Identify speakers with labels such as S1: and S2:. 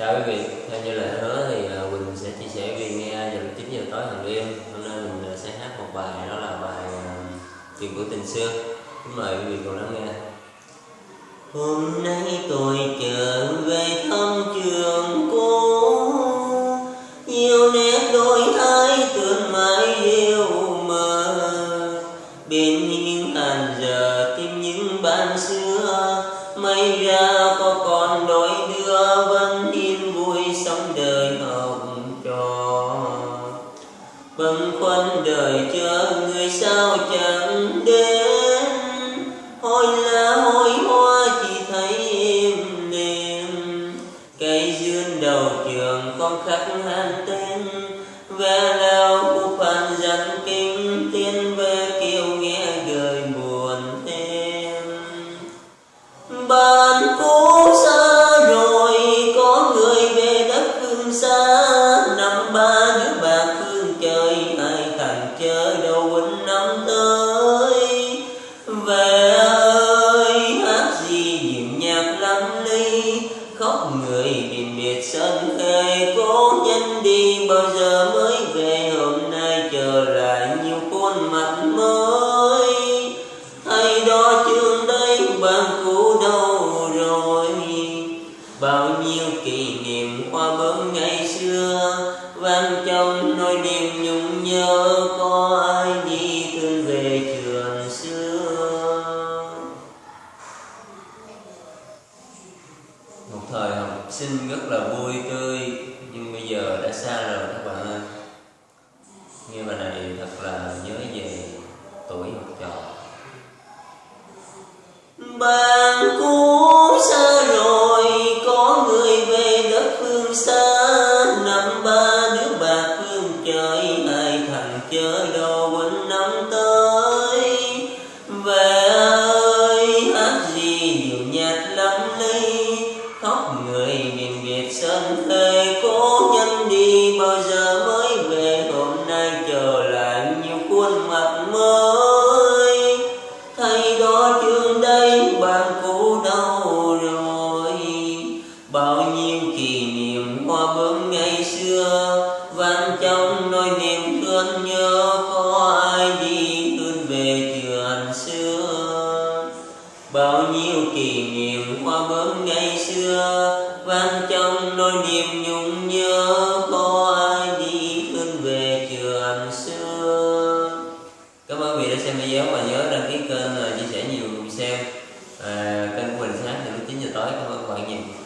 S1: Chào quý vị, theo như lời hứa thì à, Quỳnh sẽ chia sẻ quý vị nghe vào lúc 9 giờ tối hàng đêm. Hôm nay mình à, sẽ hát một bài đó là bài à, Chuyện của tình xưa. Kính mời quý vị cùng lắng nghe. Hôm nay tôi trở về thăm trường cũ nhiều nét đôi thái tương mãi yêu mơ Bên những hàng giờ tìm những bạn xưa May ra có còn đôi đứa bâng khuâng đời chờ người sao chẳng đến. Hôi lá, hôi hoa chỉ thấy im đềm. Cây dương đầu trường con khắc han tên. Ve lao của phan dẫn kinh tiên biển biệt sân khê cố nhân đi, bao giờ mới về? Hôm nay chờ lại nhiều khuôn mặt mới. Hay đó trường đây bạn cũ đâu rồi? Bao nhiêu kỷ niệm hoa bướm ngày xưa, vang trong nỗi niềm nhung nhớ. Có ai đi thương về trường xưa? Một thời học sinh rất là vui tươi. Nhưng bây giờ đã xa rồi các bạn ơi. Nghe bài này thật là nhớ về tuổi học trò. Bạn cũ xa rồi, có người về đất phương xa. Năm ba đứa bạc phương trời ai thằng chớ đâu quên năm tới. Về ơi, hát gì nhiều nhạc lắm ly bao nhiêu kỷ niệm hoa bướm ngày xưa vang trong nỗi niềm thương nhớ có ai đi tuôn về trường xưa. Bao nhiêu kỷ niệm hoa bướm ngày xưa vang trong nỗi niềm nhung nhớ có ai đi tuôn về trường xưa. Cảm ơn vì đã xem video và nhớ đăng ký kênh và chia sẻ nhiều xem à, kênh của mình sáng từ lúc 9 giờ tối. Cảm ơn các bạn nhiều.